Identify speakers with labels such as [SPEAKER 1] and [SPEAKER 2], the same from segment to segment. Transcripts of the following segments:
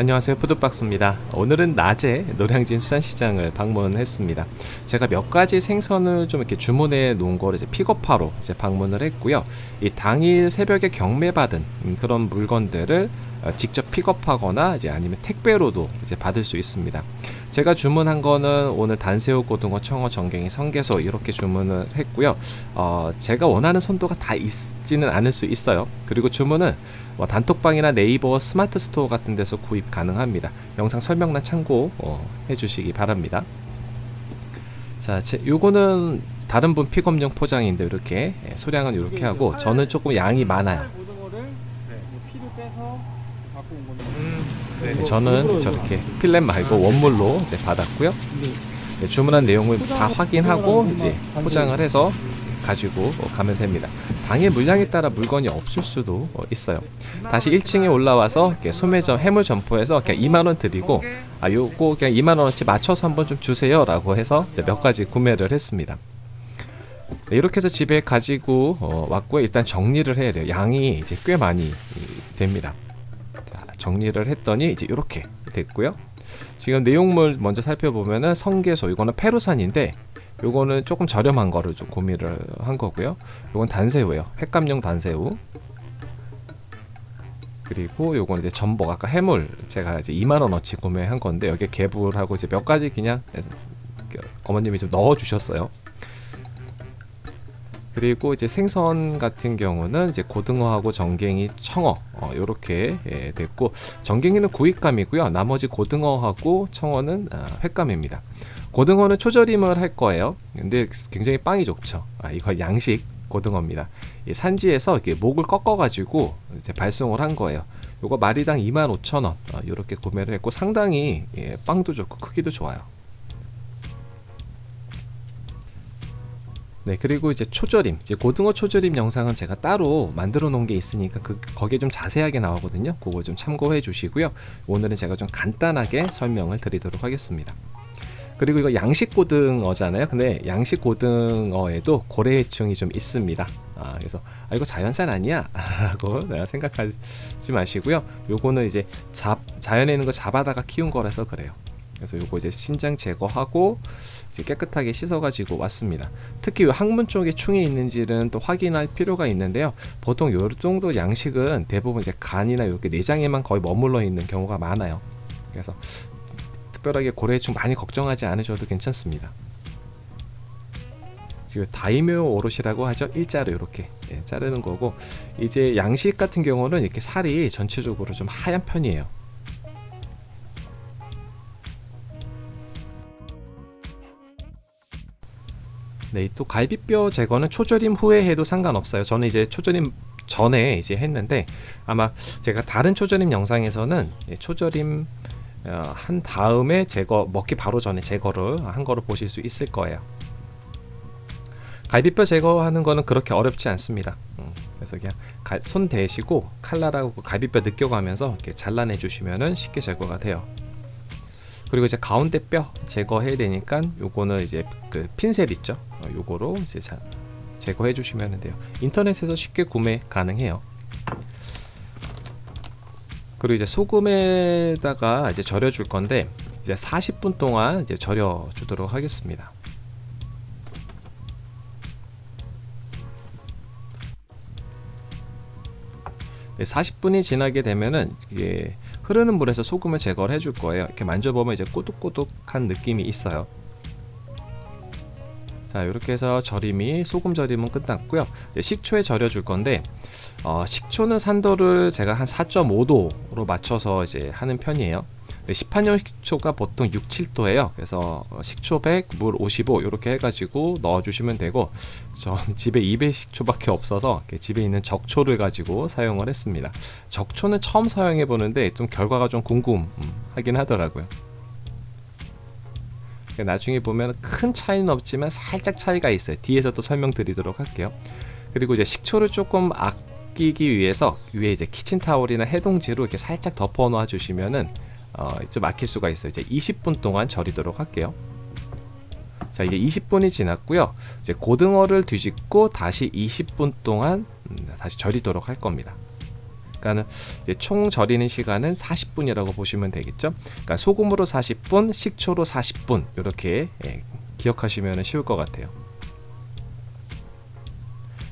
[SPEAKER 1] 안녕하세요. 푸드박스입니다. 오늘은 낮에 노량진 수산시장을 방문했습니다. 제가 몇 가지 생선을 좀 이렇게 주문해 놓은 거를 이제 픽업하러 이제 방문을 했고요. 이 당일 새벽에 경매받은 그런 물건들을 어, 직접 픽업하거나 이제 아니면 택배로도 이제 받을 수 있습니다. 제가 주문한 거는 오늘 단새우, 고등어, 청어, 전갱이, 성게소 이렇게 주문을 했고요. 어, 제가 원하는 선도가 다 있지는 않을 수 있어요. 그리고 주문은 뭐 단톡방이나 네이버 스마트 스토어 같은 데서 구입 가능합니다. 영상 설명란 참고 어, 해주시기 바랍니다. 자, 제, 요거는 다른 분 픽업용 포장인데 이렇게 예, 소량은 이렇게 하고 저는 조금 양이 많아요.
[SPEAKER 2] 고등어를 뭐 피를 빼서 갖고 온 건데.
[SPEAKER 1] 네, 저는 저렇게 fillet 말고 원물로 이제 받았고요. 네, 주문한 내용을 다 확인하고 이제 포장을 해서 가지고 가면 됩니다. 당일 물량에 따라 물건이 없을 수도 어, 있어요. 다시 1층에 올라와서 소매점 해물 점포에서 그냥 2만 원 드리고 아 요거 그냥 2만 원어치 맞춰서 한번 좀 주세요라고 해서 몇 가지 구매를 했습니다. 네, 이렇게 해서 집에 가지고 어, 왔고요. 일단 정리를 해야 돼요. 양이 이제 꽤 많이 이, 됩니다. 자, 정리를 했더니 이제 이렇게 됐고요. 지금 내용물 먼저 살펴보면은 성게소 이거는 페루산인데 요거는 조금 저렴한 거를 좀 구매를 한 거고요. 요건 단새우예요. 횟감용 단새우. 그리고 요건 이제 전복 아까 해물 제가 이제 2만 원어치 구매한 건데 여기에 개불하고 이제 몇 가지 그냥 어머님이 좀 넣어 주셨어요. 그리고 이제 생선 같은 경우는 이제 고등어하고 전갱이, 청어 어, 이렇게 예, 됐고 전갱이는 구입감이고요. 나머지 고등어하고 청어는 아, 횟감입니다. 고등어는 초절임을 할 거예요. 근데 굉장히 빵이 좋죠. 아, 이거 양식 고등어입니다. 이 산지에서 이렇게 목을 꺾어가지고 이제 발송을 한 거예요. 요거 마리당 25,000원 어, 이렇게 구매를 했고 상당히 예, 빵도 좋고 크기도 좋아요. 네 그리고 이제 초절임 이제 고등어 초절임 영상은 제가 따로 만들어 놓은 게 있으니까 그 거기에 좀 자세하게 나오거든요. 그거 좀 참고해 주시고요. 오늘은 제가 좀 간단하게 설명을 드리도록 하겠습니다. 그리고 이거 양식 고등어잖아요. 근데 양식 고등어에도 고래해충이 좀 있습니다. 아, 그래서 아 이거 자연산 아니야? 라고 생각하지 마시고요. 요거는 이제 잡, 자연에 있는 거 잡아다가 키운 거라서 그래요 그래서 요거 이제 신장 제거하고 이제 깨끗하게 씻어 가지고 왔습니다. 특히 요 항문 쪽에 충이 있는지는 또 확인할 필요가 있는데요. 보통 요 정도 양식은 대부분 이제 간이나 이렇게 내장에만 거의 머물러 있는 경우가 많아요. 그래서 특별하게 고래충 많이 걱정하지 않으셔도 괜찮습니다. 지금 다이묘 오롯이라고 하죠? 일자로 이렇게 예, 자르는 거고 이제 양식 같은 경우는 이렇게 살이 전체적으로 좀 하얀 편이에요 네, 또 갈비뼈 제거는 초절임 후에 해도 상관없어요. 저는 이제 초절임 전에 이제 했는데 아마 제가 다른 초절임 영상에서는 초절임 어, 한 다음에 제거 먹기 바로 전에 제거를 한 거를 보실 수 있을 거예요. 갈비뼈 제거하는 거는 그렇게 어렵지 않습니다. 음, 그래서 그냥 손 대시고 칼날하고 갈비뼈 느껴가면서 이렇게 잘라내 주시면은 쉽게 제거가 돼요. 그리고 이제 가운데 뼈 제거해야 되니까 요거는 이제 그 핀셋 있죠? 어, 요거로 이제 자, 제거해 주시면 돼요. 인터넷에서 쉽게 구매 가능해요. 그리고 이제 소금에다가 이제 절여 줄 건데 이제 40분 동안 이제 절여 주도록 하겠습니다. 네, 40분이 지나게 되면은 이게 흐르는 물에서 소금을 제거를 해줄 거예요. 이렇게 만져보면 이제 꼬독꼬독한 느낌이 있어요. 자 이렇게 해서 절임이 소금 절임은 끝났고요. 식초에 절여 줄 건데 어, 식초는 산도를 제가 한 4.5도로 맞춰서 이제 하는 편이에요 시판용 식초가 보통 6, 7도예요. 그래서 식초 100, 물 55 이렇게 해가지고 넣어주시면 되고 전 집에 2배 식초밖에 없어서 집에 있는 적초를 가지고 사용을 했습니다. 적초는 처음 사용해 보는데 좀 결과가 좀 궁금하긴 하더라고요. 나중에 보면 큰 차이는 없지만 살짝 차이가 있어요. 뒤에서 또 설명드리도록 할게요. 그리고 이제 식초를 조금 아끼기 위해서 위에 이제 키친타올이나 해동지로 이렇게 살짝 덮어 놓아 주시면은 어, 좀 아낄 수가 있어요. 이제 20분 동안 절이도록 할게요. 자 이제 20분이 지났고요. 이제 고등어를 뒤집고 다시 20분 동안 음, 다시 절이도록 할 겁니다. 그러니까는 이제 총 절이는 시간은 40분이라고 보시면 되겠죠. 그러니까 소금으로 40분, 식초로 40분 이렇게 예, 기억하시면 쉬울 것 같아요.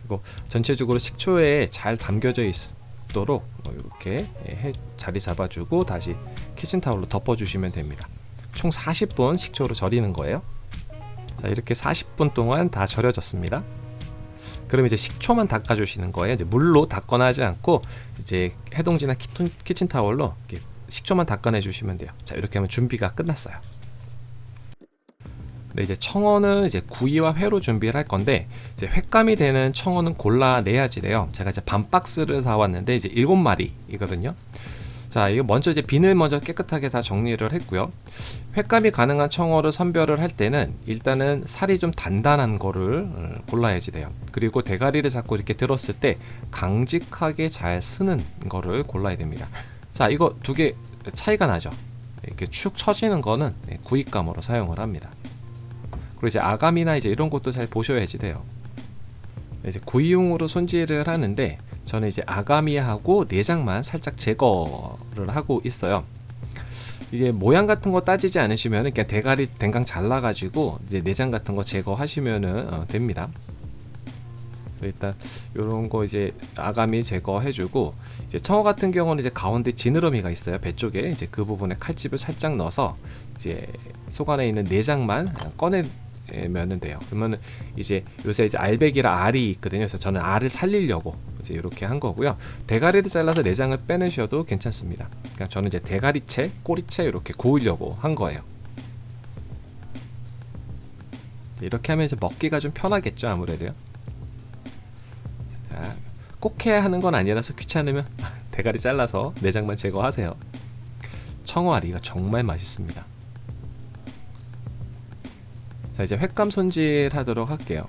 [SPEAKER 1] 그리고 전체적으로 식초에 잘 담겨져 있 도록 이렇게 예, 자리 잡아주고 다시 키친타올로 덮어주시면 됩니다. 총 40분 식초로 절이는 거예요. 자 이렇게 40분 동안 다 절여졌습니다. 그럼 이제 식초만 닦아주시는 거예요. 이제 물로 닦거나 하지 않고 이제 해동지나 키친타올로 식초만 닦아내 주시면 돼요. 자 이렇게 하면 준비가 끝났어요. 네, 이제 청어는 이제 구이와 회로 준비를 할 건데 이제 횟감이 되는 청어는 골라내야지 돼요. 제가 이제 반 박스를 사왔는데 이제 일곱 마리이거든요. 자, 이거 먼저 이제 비늘 먼저 깨끗하게 다 정리를 했고요. 횟감이 가능한 청어를 선별을 할 때는 일단은 살이 좀 단단한 거를 어, 골라야지 돼요. 그리고 대가리를 잡고 이렇게 들었을 때 강직하게 잘 쓰는 거를 골라야 됩니다. 자, 이거 두 개 차이가 나죠. 이렇게 축 처지는 거는 네, 구입감으로 사용을 합니다. 그리고 이제 아감이나 이제 이런 것도 잘 보셔야지 돼요. 이제 구이용으로 손질을 하는데 저는 이제 아가미하고 내장만 살짝 제거를 하고 있어요. 이제 모양 같은 거 따지지 않으시면 그냥 대가리 댕강 잘라가지고 이제 내장 같은 거 제거하시면은 어, 됩니다. 일단 이런 거 이제 아가미 제거해주고 이제 청어 같은 경우는 이제 가운데 지느러미가 있어요 배 쪽에 이제 그 부분에 칼집을 살짝 넣어서 이제 속 안에 있는 내장만 꺼내 면은 돼요. 그러면 이제 요새 이제 알배기라 알이 있거든요. 그래서 저는 알을 살리려고 이제 이렇게 한 거고요. 대가리를 잘라서 내장을 빼내셔도 괜찮습니다. 그러니까 저는 이제 대가리채, 꼬리채 이렇게 구우려고 한 거예요. 이렇게 하면 이제 먹기가 좀 편하겠죠, 아무래도요. 자, 꼭 해야 하는 건 아니라서 귀찮으면 대가리 잘라서 내장만 제거하세요. 청어알이가 정말 맛있습니다. 자 이제 횟감 손질 하도록 할게요.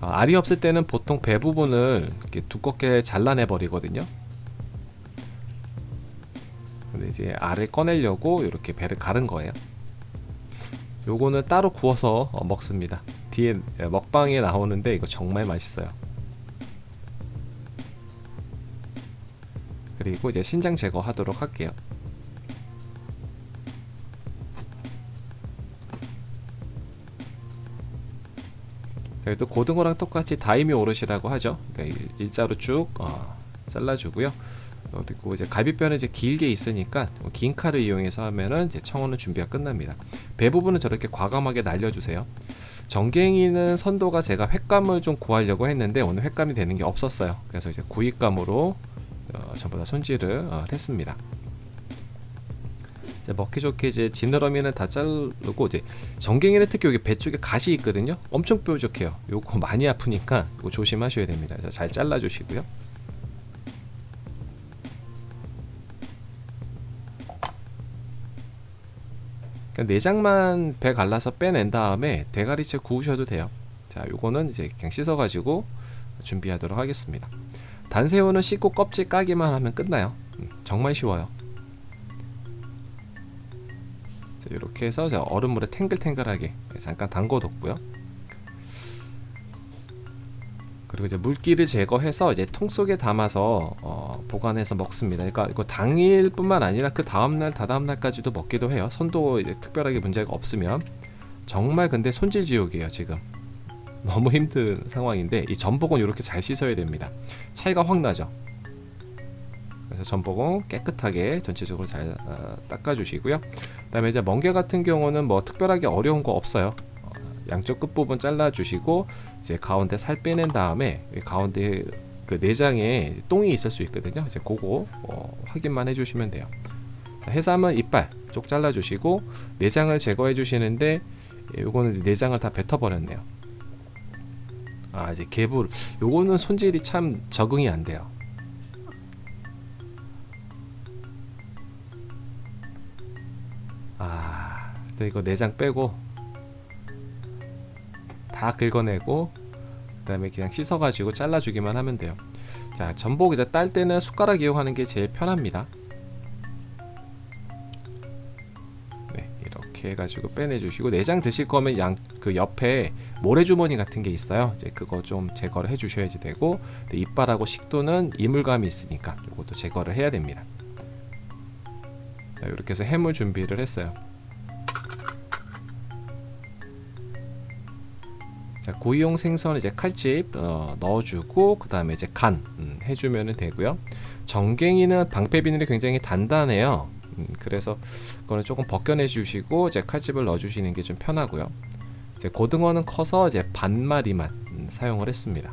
[SPEAKER 1] 어, 알이 없을 때는 보통 배 부분을 이렇게 두껍게 잘라내 버리거든요. 근데 이제 알을 꺼내려고 이렇게 배를 가른 거예요. 요거는 따로 구워서 어, 먹습니다. 뒤에 먹방에 나오는데 이거 정말 맛있어요. 그리고 이제 신장 제거하도록 할게요 그래도 고등어랑 똑같이 다이미 오롯이라고 하죠. 그러니까 일자로 쭉 어, 잘라주고요. 그리고 이제 갈비뼈는 이제 길게 있으니까 긴 칼을 이용해서 하면은 이제 청어는 준비가 끝납니다. 배 부분은 저렇게 과감하게 날려주세요. 정갱이는 선도가 제가 횟감을 좀 구하려고 했는데 오늘 횟감이 되는 게 없었어요. 그래서 이제 구이감으로 어, 전부 다 손질을 어, 했습니다. 이제 먹기 좋게 이제 지느러미는 다 자르고 이제 정갱이는 특히 여기 배 쪽에 가시 있거든요. 엄청 뾰족해요. 요거 많이 아프니까 이거 조심하셔야 됩니다. 그래서 잘 잘라 주시고요. 내장만 배 갈라서 빼낸 다음에 대가리채 구우셔도 돼요. 자, 요거는 이제 그냥 씻어 가지고 준비하도록 하겠습니다. 단새우는 씻고 껍질 까기만 하면 끝나요. 음, 정말 쉬워요. 이렇게 해서 얼음물에 탱글탱글하게 잠깐 담궈뒀고요. 그리고 이제 물기를 제거해서 이제 통 속에 담아서 어, 보관해서 먹습니다. 그러니까 이거 당일뿐만 아니라 그 다음날, 다다음 날까지도 먹기도 해요. 선도 특별하게 문제가 없으면 정말 근데 손질 지옥이에요 지금. 너무 힘든 상황인데 이 전복은 이렇게 잘 씻어야 됩니다. 차이가 확 나죠. 전복은 깨끗하게 전체적으로 잘 어, 닦아주시고요. 그 다음에 이제 멍게 같은 경우는 뭐 특별하게 어려운 거 없어요. 어, 양쪽 끝 부분 잘라주시고 이제 가운데 살 빼낸 다음에 가운데 그 내장에 똥이 있을 수 있거든요. 이제 그거 어, 확인만 해주시면 돼요. 자, 해삼은 이빨 쪽 잘라주시고 내장을 제거해 주시는데 요거는 내장을 다 뱉어버렸네요. 아 이제 개불 요거는 손질이 참 적응이 안 돼요. 아, 이거 내장 빼고 다 긁어내고 그 다음에 그냥 씻어가지고 잘라주기만 하면 돼요. 자, 전복 이제 딸 때는 숟가락 이용하는 게 제일 편합니다. 네, 이렇게 해가지고 빼내주시고 내장 드실 거면 양 그 옆에 모래주머니 같은 게 있어요. 이제 그거 좀 제거를 해주셔야지 되고 이빨하고 식도는 이물감이 있으니까 이것도 제거를 해야 됩니다. 자, 이렇게 해서 해물 준비를 했어요. 자, 구이용 생선 이제 칼집 어, 넣어주고 그 다음에 이제 간 음, 해주면 되고요. 정갱이는 방패 비늘이 굉장히 단단해요. 음, 그래서 그거는 조금 벗겨내 주시고 이제 칼집을 넣어 주시는 게 좀 편하고요. 이제 고등어는 커서 이제 반 마리만 음, 사용을 했습니다.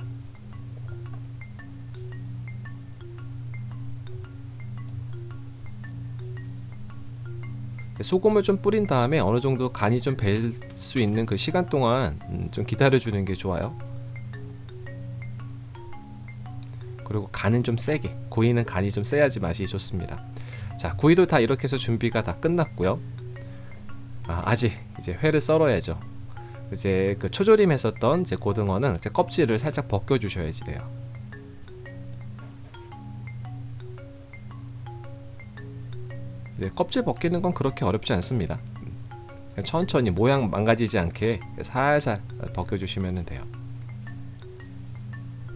[SPEAKER 1] 소금을 좀 뿌린 다음에 어느 정도 간이 좀 벨 수 있는 그 시간 동안 음, 좀 기다려 주는 게 좋아요. 그리고 간은 좀 세게 구이는 간이 좀 세야지 맛이 좋습니다. 자 구이도 다 이렇게 해서 준비가 다 끝났고요. 아, 아직 이제 회를 썰어야죠. 이제 그 초조림 했었던 이제 고등어는 이제 껍질을 살짝 벗겨 주셔야지 돼요. 네, 껍질 벗기는 건 그렇게 어렵지 않습니다. 천천히 모양 망가지지 않게 살살 벗겨주시면 돼요.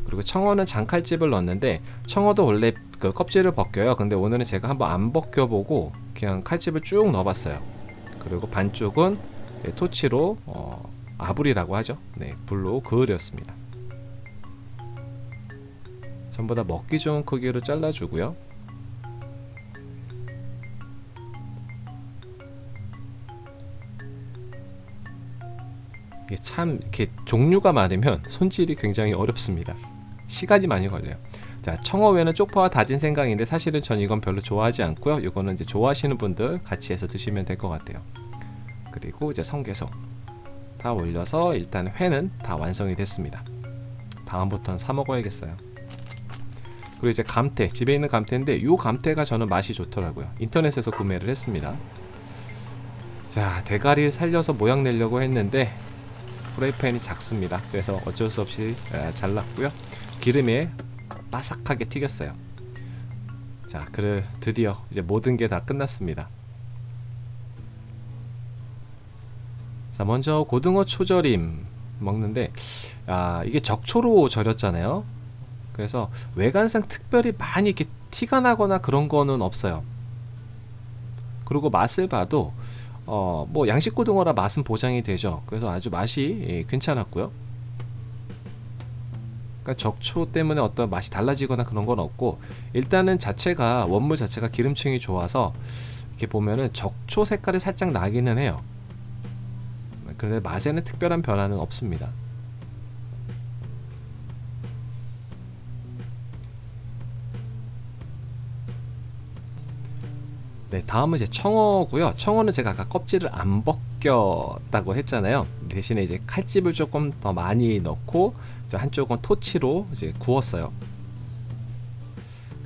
[SPEAKER 1] 그리고 청어는 장칼집을 넣었는데 청어도 원래 그 껍질을 벗겨요. 근데 오늘은 제가 한번 안 벗겨보고 그냥 칼집을 쭉 넣어봤어요. 그리고 반쪽은 네, 토치로 어, 아불이라고 하죠. 네, 불로 그을렸습니다. 전부 다 먹기 좋은 크기로 잘라주고요. 이게 참 이렇게 종류가 많으면 손질이 굉장히 어렵습니다. 시간이 많이 걸려요. 자, 청어회는 쪽파와 다진 생강인데 사실은 전 이건 별로 좋아하지 않고요. 이거는 이제 좋아하시는 분들 같이 해서 드시면 될 것 같아요. 그리고 이제 성게소 다 올려서 일단 회는 다 완성이 됐습니다. 다음부터는 사 먹어야겠어요. 그리고 이제 감태 집에 있는 감태인데 이 감태가 저는 맛이 좋더라고요. 인터넷에서 구매를 했습니다. 자 대가리 살려서 모양 내려고 했는데 프라이팬이 작습니다. 그래서 어쩔 수 없이 아, 잘랐고요. 기름에 바삭하게 튀겼어요. 자, 그래 드디어 이제 모든 게 다 끝났습니다. 자, 먼저 고등어 초절임 먹는데 아, 이게 적초로 절였잖아요. 그래서 외관상 특별히 많이 이렇게 티가 나거나 그런 거는 없어요. 그리고 맛을 봐도 어, 뭐 양식 고등어라 맛은 보장이 되죠. 그래서 아주 맛이 예, 괜찮았고요. 그러니까 적초 때문에 어떤 맛이 달라지거나 그런 건 없고 일단은 자체가 원물 자체가 기름층이 좋아서 이렇게 보면은 적초 색깔이 살짝 나기는 해요. 그런데 맛에는 특별한 변화는 없습니다. 네, 다음은 이제 청어고요. 청어는 제가 아까 껍질을 안 벗겼다고 했잖아요. 대신에 이제 칼집을 조금 더 많이 넣고 한쪽은 토치로 이제 구웠어요.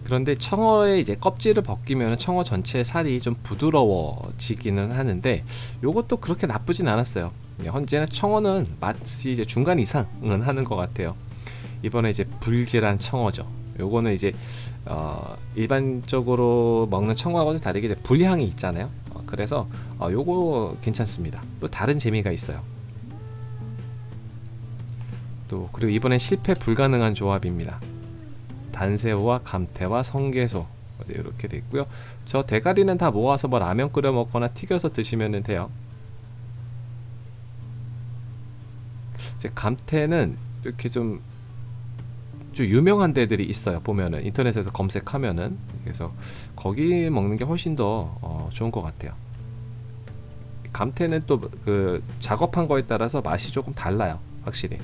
[SPEAKER 1] 그런데 청어의 이제 껍질을 벗기면 청어 전체 살이 좀 부드러워지기는 하는데 이것도 그렇게 나쁘진 않았어요. 네, 현재는 청어는 맛이 이제 중간 이상은 하는 것 같아요. 이번에 이제 불질한 청어죠. 요거는 이제 어, 일반적으로 먹는 청어하고는 다르게 불향이 있잖아요. 어, 그래서 어, 요거 괜찮습니다. 또 다른 재미가 있어요. 또 그리고 이번엔 실패 불가능한 조합입니다. 단새우와 감태와 성게소 이렇게 돼 있고요. 저 대가리는 다 모아서 뭐 라면 끓여 먹거나 튀겨서 드시면 돼요. 이제 감태는 이렇게 좀, 좀 유명한 데들이 있어요. 보면은 인터넷에서 검색하면은 그래서 거기 먹는 게 훨씬 더 어, 좋은 것 같아요. 감태는 또 그 작업한 거에 따라서 맛이 조금 달라요. 확실히.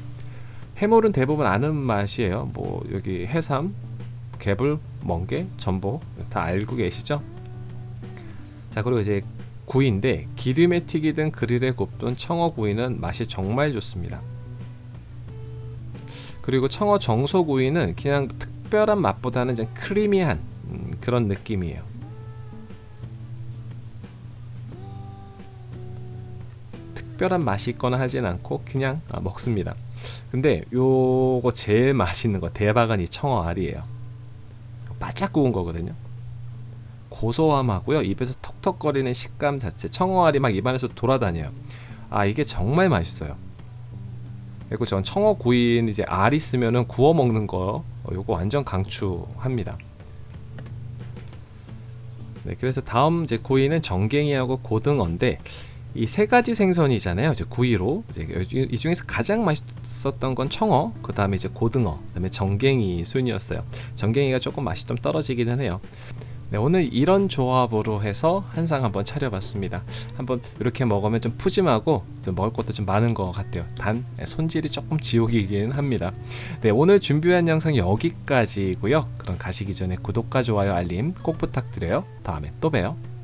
[SPEAKER 1] 해물은 대부분 아는 맛이에요. 뭐 여기 해삼, 개불, 멍게, 전복 다 알고 계시죠? 자 그리고 이제 구이인데 기름에 튀기든 그릴에 굽든 청어 구이는 맛이 정말 좋습니다. 그리고 청어 정소 구이는 그냥 특별한 맛보다는 좀 크리미한 음, 그런 느낌이에요. 특별한 맛이 있거나 하진 않고 그냥 아, 먹습니다. 근데 요거 제일 맛있는 거 대박은 이 청어 알이에요. 바짝 구운 거거든요. 고소함하고요. 입에서 톡톡거리는 식감 자체 청어알이 막 입안에서 돌아다녀요. 아 이게 정말 맛있어요. 그리고 전 청어 구이는 이제 알 있으면은 구워 먹는 거 어, 요거 완전 강추합니다. 네, 그래서 다음 이제 구이는 정갱이하고 고등어인데 이 세 가지 생선이잖아요. 이제 구이로 이제 이- 이 중에서 가장 맛있었던 건 청어, 그 다음에 이제 고등어, 그다음에 정갱이 순이었어요. 정갱이가 조금 맛이 좀 떨어지기는 해요. 네, 오늘 이런 조합으로 해서 한상 한번 차려봤습니다. 한번 이렇게 먹으면 좀 푸짐하고 좀 먹을 것도 좀 많은 것 같아요. 단 네, 손질이 조금 지옥이긴 합니다. 네, 오늘 준비한 영상 여기까지고요. 그럼 가시기 전에 구독과 좋아요, 알림 꼭 부탁드려요. 다음에 또 봬요.